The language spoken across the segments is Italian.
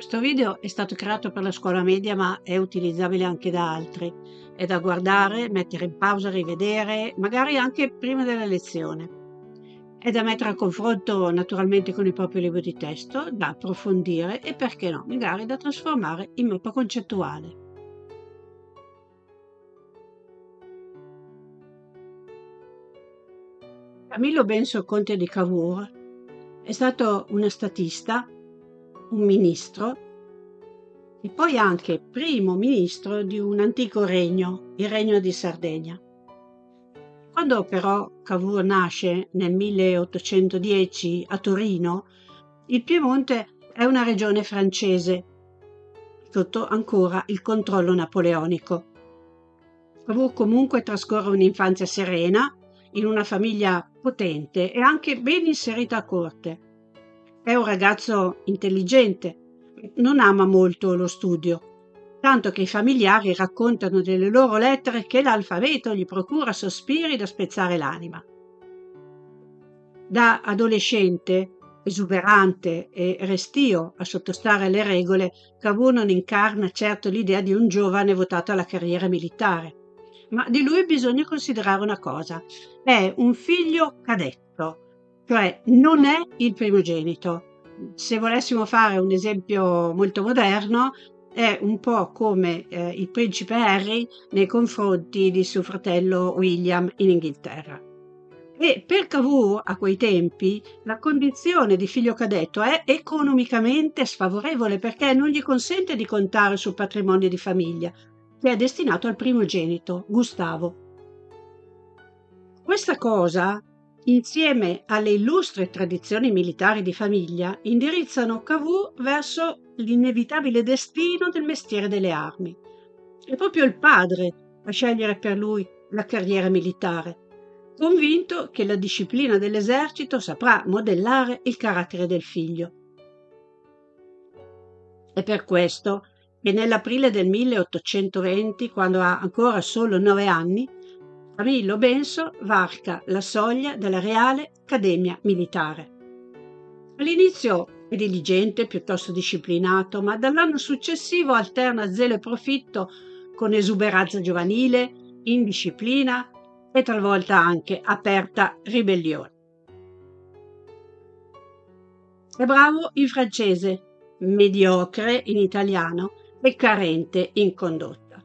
Questo video è stato creato per la scuola media ma è utilizzabile anche da altri. È da guardare, mettere in pausa, rivedere, magari anche prima della lezione. È da mettere a confronto naturalmente con il proprio libro di testo, da approfondire e perché no, magari da trasformare in mappa concettuale. Camillo Benso Conte di Cavour è stato una statista un ministro e poi anche primo ministro di un antico regno, il regno di Sardegna. Quando però Cavour nasce nel 1810 a Torino, il Piemonte è una regione francese, sotto ancora il controllo napoleonico. Cavour comunque trascorre un'infanzia serena, in una famiglia potente e anche ben inserita a corte. È un ragazzo intelligente, non ama molto lo studio, tanto che i familiari raccontano delle loro lettere che l'alfabeto gli procura sospiri da spezzare l'anima. Da adolescente, esuberante e restio a sottostare alle regole, Cavour non incarna certo l'idea di un giovane votato alla carriera militare. Ma di lui bisogna considerare una cosa. È un figlio cadetto, cioè non è il primogenito. Se volessimo fare un esempio molto moderno, è un po' come eh, il principe Harry nei confronti di suo fratello William in Inghilterra. E per Cavour a quei tempi la condizione di figlio cadetto è economicamente sfavorevole perché non gli consente di contare sul patrimonio di famiglia, che è destinato al primogenito, Gustavo. Questa cosa insieme alle illustri tradizioni militari di famiglia, indirizzano Cavour verso l'inevitabile destino del mestiere delle armi. È proprio il padre a scegliere per lui la carriera militare, convinto che la disciplina dell'esercito saprà modellare il carattere del figlio. È per questo che nell'aprile del 1820, quando ha ancora solo nove anni, Camillo Benso varca la soglia della Reale Accademia Militare. All'inizio è diligente, piuttosto disciplinato, ma dall'anno successivo alterna zelo e profitto con esuberanza giovanile, indisciplina e talvolta anche aperta ribellione. È bravo in francese, mediocre in italiano e carente in condotta.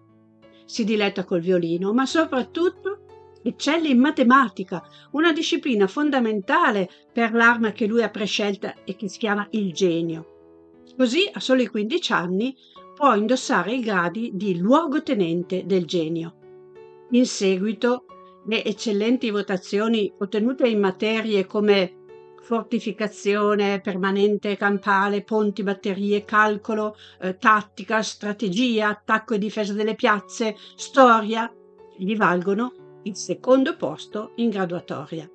Si diletta col violino, ma soprattutto eccelle in matematica, una disciplina fondamentale per l'arma che lui ha prescelta e che si chiama il genio. Così, a soli 15 anni, può indossare i gradi di luogotenente del genio. In seguito, le eccellenti votazioni ottenute in materie come fortificazione permanente campale, ponti, batterie, calcolo, eh, tattica, strategia, attacco e difesa delle piazze, storia, gli valgono il secondo posto in graduatoria.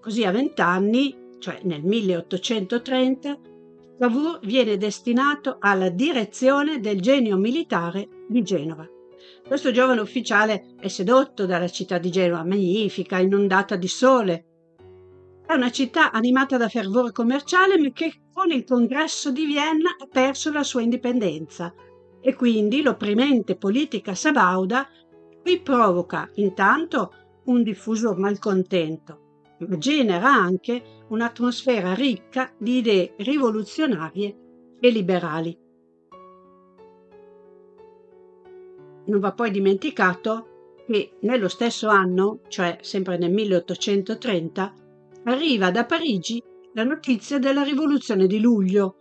Così a vent'anni, cioè nel 1830, Cavour viene destinato alla direzione del genio militare di Genova. Questo giovane ufficiale è sedotto dalla città di Genova, magnifica, inondata di sole. È una città animata da fervore commerciale, ma che con il congresso di Vienna ha perso la sua indipendenza e quindi l'opprimente politica sabauda Qui provoca intanto un diffuso malcontento, ma genera anche un'atmosfera ricca di idee rivoluzionarie e liberali. Non va poi dimenticato che nello stesso anno, cioè sempre nel 1830, arriva da Parigi la notizia della rivoluzione di luglio,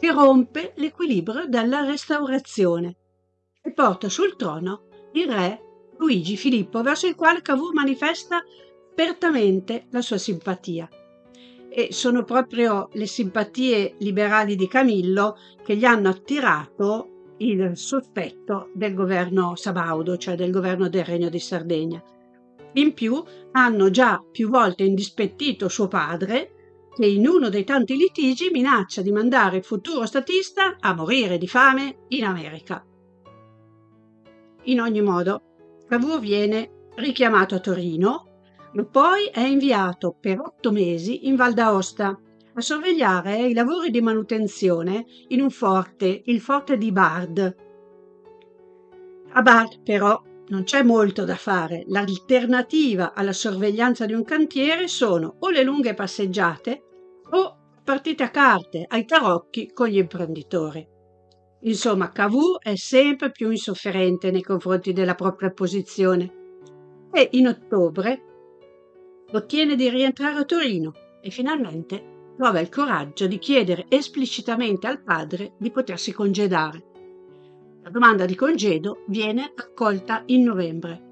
che rompe l'equilibrio della restaurazione e porta sul trono il re Luigi Filippo, verso il quale Cavour manifesta apertamente la sua simpatia. E sono proprio le simpatie liberali di Camillo che gli hanno attirato il sospetto del governo Sabaudo, cioè del governo del Regno di Sardegna. In più hanno già più volte indispettito suo padre, che in uno dei tanti litigi minaccia di mandare il futuro statista a morire di fame in America. In ogni modo, Cavour viene richiamato a Torino, ma poi è inviato per otto mesi in Val d'Aosta a sorvegliare i lavori di manutenzione in un forte, il forte di Bard. A Bard però non c'è molto da fare. L'alternativa alla sorveglianza di un cantiere sono o le lunghe passeggiate o partite a carte, ai tarocchi con gli imprenditori. Insomma, Cavour è sempre più insofferente nei confronti della propria posizione e in ottobre ottiene di rientrare a Torino e finalmente trova il coraggio di chiedere esplicitamente al padre di potersi congedare. La domanda di congedo viene accolta in novembre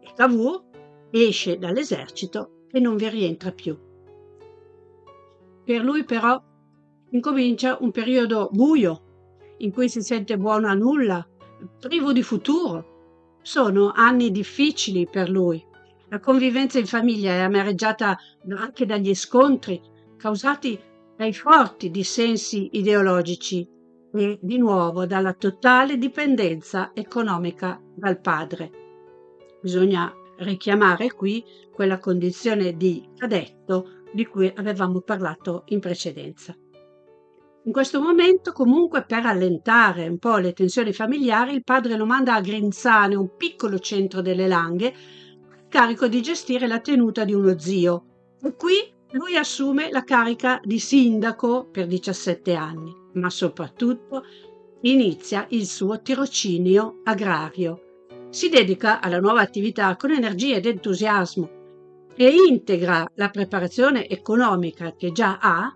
e Cavour esce dall'esercito e non vi rientra più. Per lui però incomincia un periodo buio in cui si sente buono a nulla, privo di futuro. Sono anni difficili per lui. La convivenza in famiglia è amareggiata anche dagli scontri causati dai forti dissensi ideologici e di nuovo dalla totale dipendenza economica dal padre. Bisogna richiamare qui quella condizione di cadetto di cui avevamo parlato in precedenza. In questo momento, comunque, per allentare un po' le tensioni familiari, il padre lo manda a Grinzane, un piccolo centro delle Langhe, carico di gestire la tenuta di uno zio. E qui lui assume la carica di sindaco per 17 anni, ma soprattutto inizia il suo tirocinio agrario. Si dedica alla nuova attività con energia ed entusiasmo e integra la preparazione economica che già ha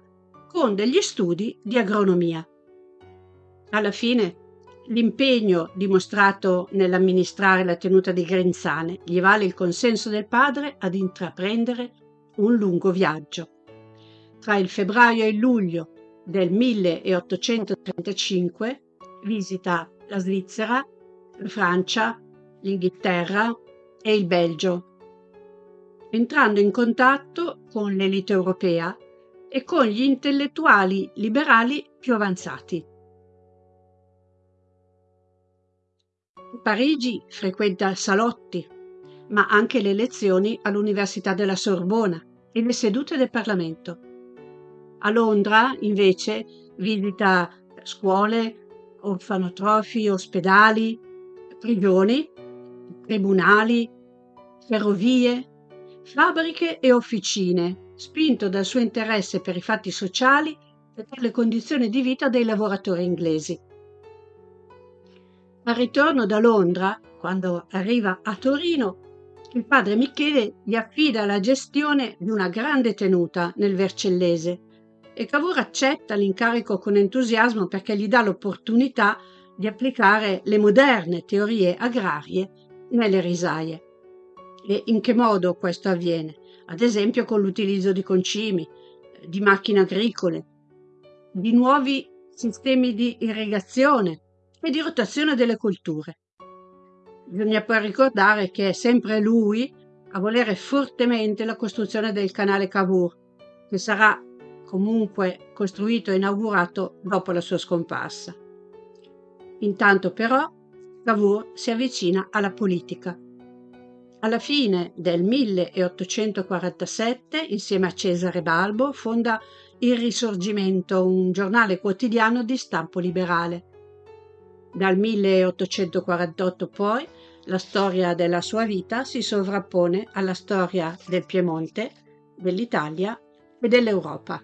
con degli studi di agronomia. Alla fine l'impegno dimostrato nell'amministrare la tenuta di Grenzane gli vale il consenso del padre ad intraprendere un lungo viaggio. Tra il febbraio e il luglio del 1835 visita la Svizzera, la Francia, l'Inghilterra e il Belgio entrando in contatto con l'elite europea e con gli intellettuali liberali più avanzati. Parigi frequenta salotti, ma anche le lezioni all'Università della Sorbona e le sedute del Parlamento. A Londra, invece, visita scuole, orfanotrofi, ospedali, prigioni, tribunali, ferrovie, fabbriche e officine, spinto dal suo interesse per i fatti sociali e per le condizioni di vita dei lavoratori inglesi. Al ritorno da Londra, quando arriva a Torino, il padre Michele gli affida la gestione di una grande tenuta nel Vercellese e Cavour accetta l'incarico con entusiasmo perché gli dà l'opportunità di applicare le moderne teorie agrarie nelle risaie. E in che modo questo avviene? Ad esempio con l'utilizzo di concimi, di macchine agricole, di nuovi sistemi di irrigazione e di rotazione delle colture. Bisogna poi ricordare che è sempre lui a volere fortemente la costruzione del canale Cavour, che sarà comunque costruito e inaugurato dopo la sua scomparsa. Intanto però Cavour si avvicina alla politica alla fine del 1847, insieme a Cesare Balbo, fonda Il Risorgimento, un giornale quotidiano di stampo liberale. Dal 1848 poi la storia della sua vita si sovrappone alla storia del Piemonte, dell'Italia e dell'Europa.